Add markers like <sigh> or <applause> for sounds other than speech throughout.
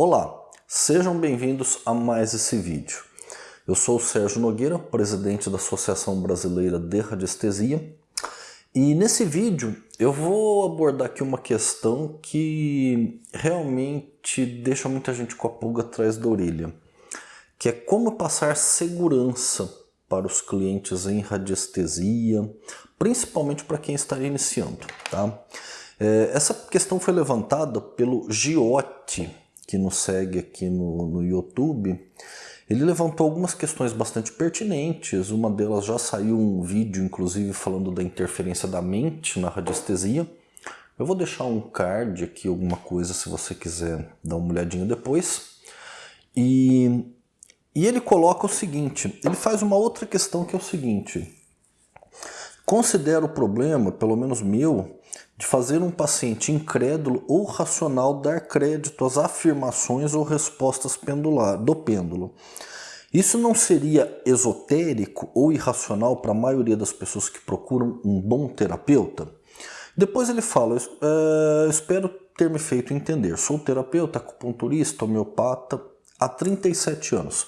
Olá, sejam bem-vindos a mais esse vídeo. Eu sou o Sérgio Nogueira, presidente da Associação Brasileira de Radiestesia, e nesse vídeo eu vou abordar aqui uma questão que realmente deixa muita gente com a pulga atrás da orelha, que é como passar segurança para os clientes em radiestesia, principalmente para quem está iniciando. Tá? É, essa questão foi levantada pelo Giotti, que nos segue aqui no, no YouTube, ele levantou algumas questões bastante pertinentes, uma delas já saiu um vídeo, inclusive, falando da interferência da mente na radiestesia. Eu vou deixar um card aqui, alguma coisa, se você quiser dar uma olhadinha depois. E, e ele coloca o seguinte, ele faz uma outra questão que é o seguinte, considero o problema, pelo menos meu, de fazer um paciente incrédulo ou racional dar crédito às afirmações ou respostas pendular, do pêndulo. Isso não seria esotérico ou irracional para a maioria das pessoas que procuram um bom terapeuta? Depois ele fala, é, espero ter me feito entender, sou terapeuta, acupunturista, homeopata há 37 anos.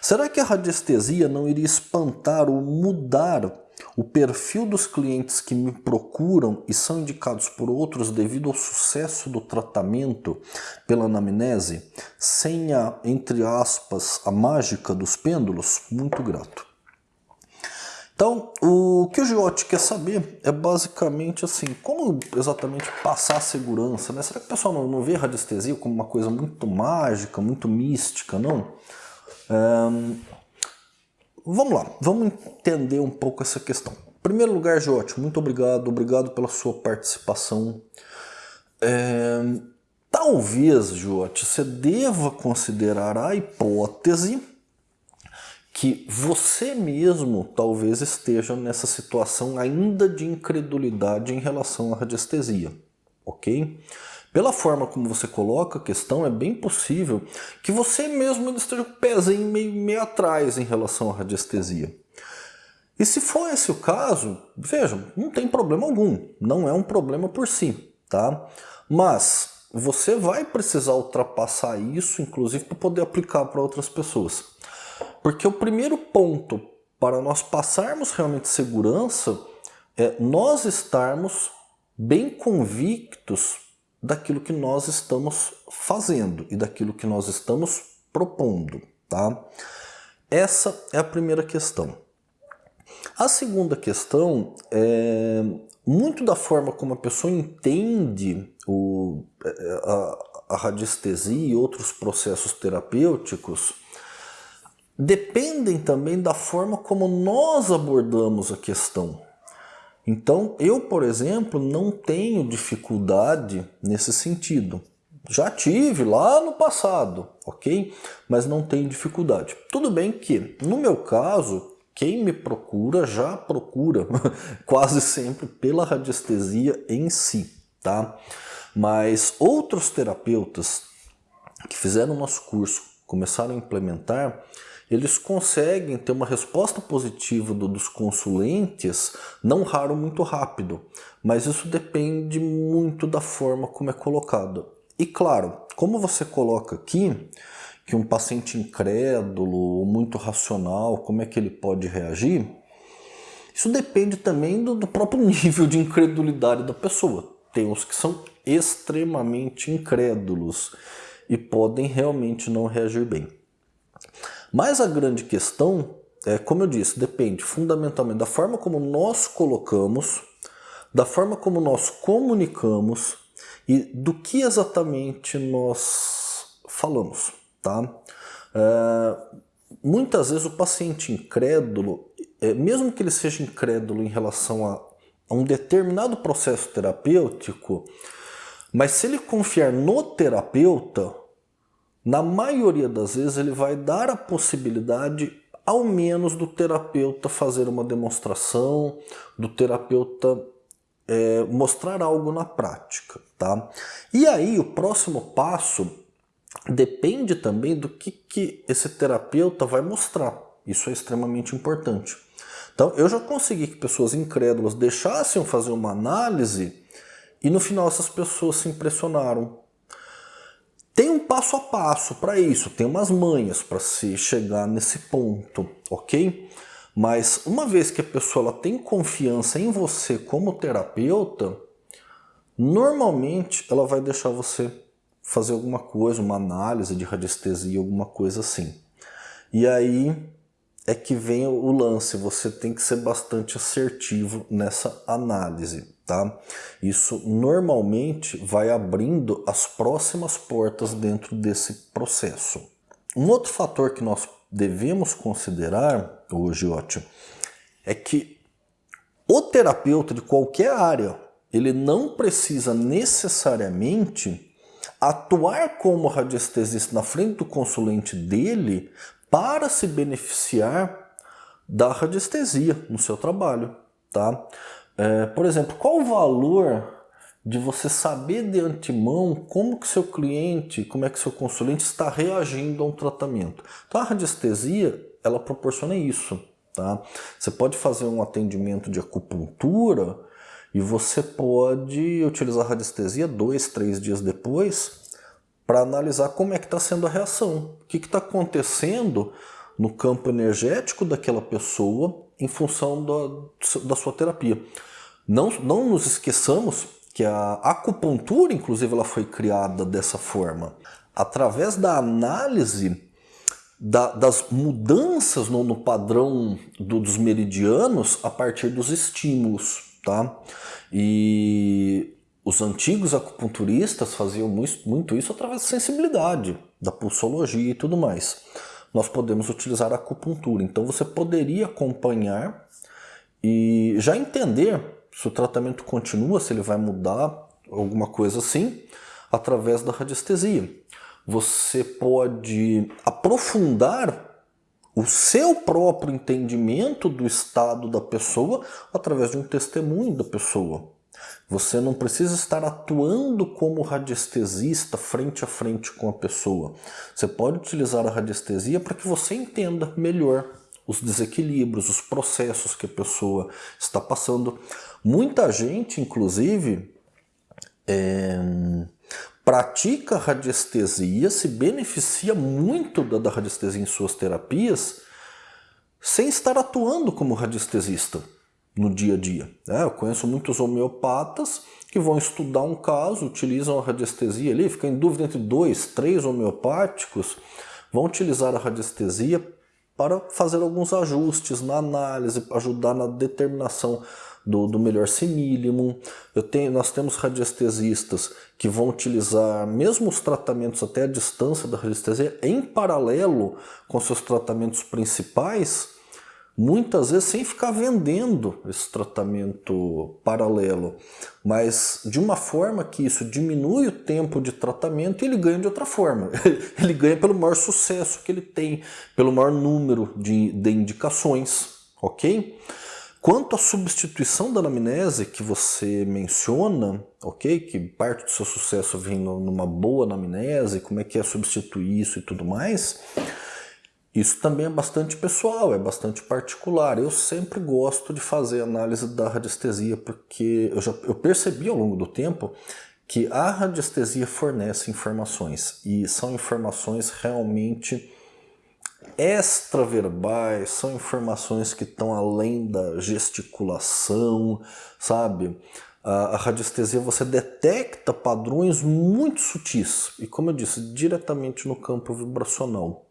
Será que a radiestesia não iria espantar ou mudar o perfil dos clientes que me procuram e são indicados por outros devido ao sucesso do tratamento pela anamnese, sem a, entre aspas, a mágica dos pêndulos, muito grato. Então, o que o Giotti quer saber é basicamente assim, como exatamente passar a segurança, né? Será que o pessoal não, não vê radiestesia como uma coisa muito mágica, muito mística, não? Vamos lá, vamos entender um pouco essa questão. Em primeiro lugar, Jote, muito obrigado, obrigado pela sua participação. É, talvez, Jote, você deva considerar a hipótese que você mesmo talvez esteja nessa situação ainda de incredulidade em relação à radiestesia, ok? Pela forma como você coloca a questão, é bem possível que você mesmo esteja com o pezinho meio, meio atrás em relação à radiestesia. E se for esse o caso, vejam, não tem problema algum, não é um problema por si, tá? Mas você vai precisar ultrapassar isso, inclusive, para poder aplicar para outras pessoas. Porque o primeiro ponto para nós passarmos realmente segurança é nós estarmos bem convictos daquilo que nós estamos fazendo e daquilo que nós estamos propondo, tá? Essa é a primeira questão. A segunda questão é muito da forma como a pessoa entende o, a, a radiestesia e outros processos terapêuticos dependem também da forma como nós abordamos a questão. Então, eu, por exemplo, não tenho dificuldade nesse sentido. Já tive lá no passado, ok? Mas não tenho dificuldade. Tudo bem que, no meu caso, quem me procura já procura <laughs> quase sempre pela radiestesia em si, tá? Mas outros terapeutas que fizeram o nosso curso, começaram a implementar, eles conseguem ter uma resposta positiva do, dos consulentes, não raro muito rápido, mas isso depende muito da forma como é colocado. E claro, como você coloca aqui, que um paciente incrédulo ou muito racional, como é que ele pode reagir? Isso depende também do, do próprio <laughs> nível de incredulidade da pessoa. Tem uns que são extremamente incrédulos e podem realmente não reagir bem. Mas a grande questão é, como eu disse, depende fundamentalmente da forma como nós colocamos, da forma como nós comunicamos e do que exatamente nós falamos. Tá? É, muitas vezes o paciente incrédulo, é, mesmo que ele seja incrédulo em relação a, a um determinado processo terapêutico, mas se ele confiar no terapeuta, na maioria das vezes ele vai dar a possibilidade ao menos do terapeuta fazer uma demonstração, do terapeuta é, mostrar algo na prática. Tá? E aí o próximo passo depende também do que, que esse terapeuta vai mostrar. Isso é extremamente importante. Então eu já consegui que pessoas incrédulas deixassem fazer uma análise e no final essas pessoas se impressionaram passo a passo para isso, tem umas manhas para se chegar nesse ponto, ok? Mas uma vez que a pessoa ela tem confiança em você como terapeuta, normalmente ela vai deixar você fazer alguma coisa, uma análise de radiestesia, alguma coisa assim. E aí é que vem o lance, você tem que ser bastante assertivo nessa análise, tá? Isso normalmente vai abrindo as próximas portas dentro desse processo. Um outro fator que nós devemos considerar hoje, ótimo, é que o terapeuta de qualquer área, ele não precisa necessariamente atuar como radiestesista na frente do consulente dele para se beneficiar da radiestesia no seu trabalho. Tá? É, por exemplo, qual o valor de você saber de antemão como que seu cliente, como é que seu consulente está reagindo a um tratamento. Então a radiestesia, ela proporciona isso. Tá? Você pode fazer um atendimento de acupuntura e você pode utilizar a radiestesia dois, três dias depois para analisar como é que está sendo a reação. O que está acontecendo no campo energético daquela pessoa em função da, da sua terapia. Não, não nos esqueçamos que a acupuntura, inclusive, ela foi criada dessa forma. Através da análise da, das mudanças no, no padrão do, dos meridianos a partir dos estímulos. Tá? E os antigos acupunturistas faziam muito isso através da sensibilidade, da pulsologia e tudo mais. Nós podemos utilizar a acupuntura. Então você poderia acompanhar e já entender se o tratamento continua, se ele vai mudar, alguma coisa assim, através da radiestesia. Você pode aprofundar o seu próprio entendimento do estado da pessoa através de um testemunho da pessoa. Você não precisa estar atuando como radiestesista frente a frente com a pessoa. Você pode utilizar a radiestesia para que você entenda melhor os desequilíbrios, os processos que a pessoa está passando. Muita gente, inclusive, é, pratica radiestesia, se beneficia muito da, da radiestesia em suas terapias, sem estar atuando como radiestesista no dia a dia. É, eu conheço muitos homeopatas que vão estudar um caso, utilizam a radiestesia ali, ficam em dúvida entre dois, três homeopáticos, vão utilizar a radiestesia para fazer alguns ajustes na análise, ajudar na determinação do, do melhor simílimum. Eu tenho, nós temos radiestesistas que vão utilizar mesmo os tratamentos até a distância da radiestesia em paralelo com seus tratamentos principais, muitas vezes sem ficar vendendo esse tratamento paralelo, mas de uma forma que isso diminui o tempo de tratamento e ele ganha de outra forma. <laughs> ele ganha pelo maior sucesso que ele tem, pelo maior número de, de indicações, ok? Quanto à substituição da anamnese que você menciona, ok? Que parte do seu sucesso vem numa boa anamnese, como é que é substituir isso e tudo mais, isso também é bastante pessoal, é bastante particular. Eu sempre gosto de fazer análise da radiestesia porque eu, já, eu percebi ao longo do tempo que a radiestesia fornece informações e são informações realmente extraverbais, são informações que estão além da gesticulação, sabe? A, a radiestesia você detecta padrões muito sutis e, como eu disse, diretamente no campo vibracional.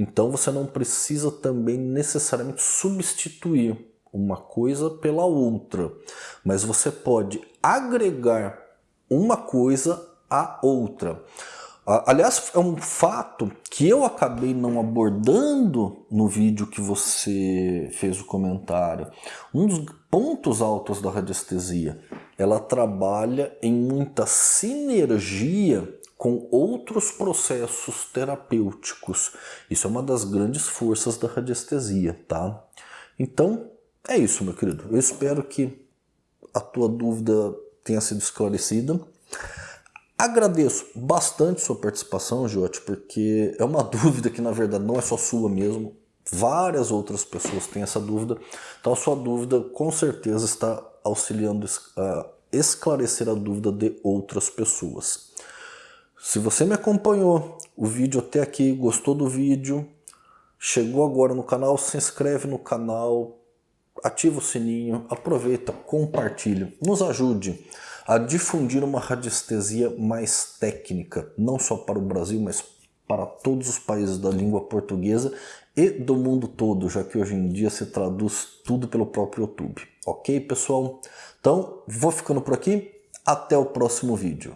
Então você não precisa também necessariamente substituir uma coisa pela outra, mas você pode agregar uma coisa à outra. Aliás, é um fato que eu acabei não abordando no vídeo que você fez o comentário. Um dos pontos altos da radiestesia, ela trabalha em muita sinergia com outros processos terapêuticos. Isso é uma das grandes forças da radiestesia, tá? Então, é isso, meu querido. Eu espero que a tua dúvida tenha sido esclarecida. Agradeço bastante sua participação, Jote, porque é uma <laughs> dúvida que na verdade não é só sua mesmo. Várias outras pessoas têm essa dúvida. Então a sua dúvida com certeza está auxiliando a esclarecer a dúvida de outras pessoas. Se você me acompanhou o vídeo até aqui, gostou do vídeo, chegou agora no canal, se inscreve no canal, ativa o sininho, aproveita, compartilha, nos ajude a difundir uma radiestesia mais técnica, não só para o Brasil, mas para todos os países da língua portuguesa e do mundo todo, já que hoje em dia se traduz tudo pelo próprio YouTube. Ok, pessoal? Então, vou ficando por aqui. Até o próximo vídeo.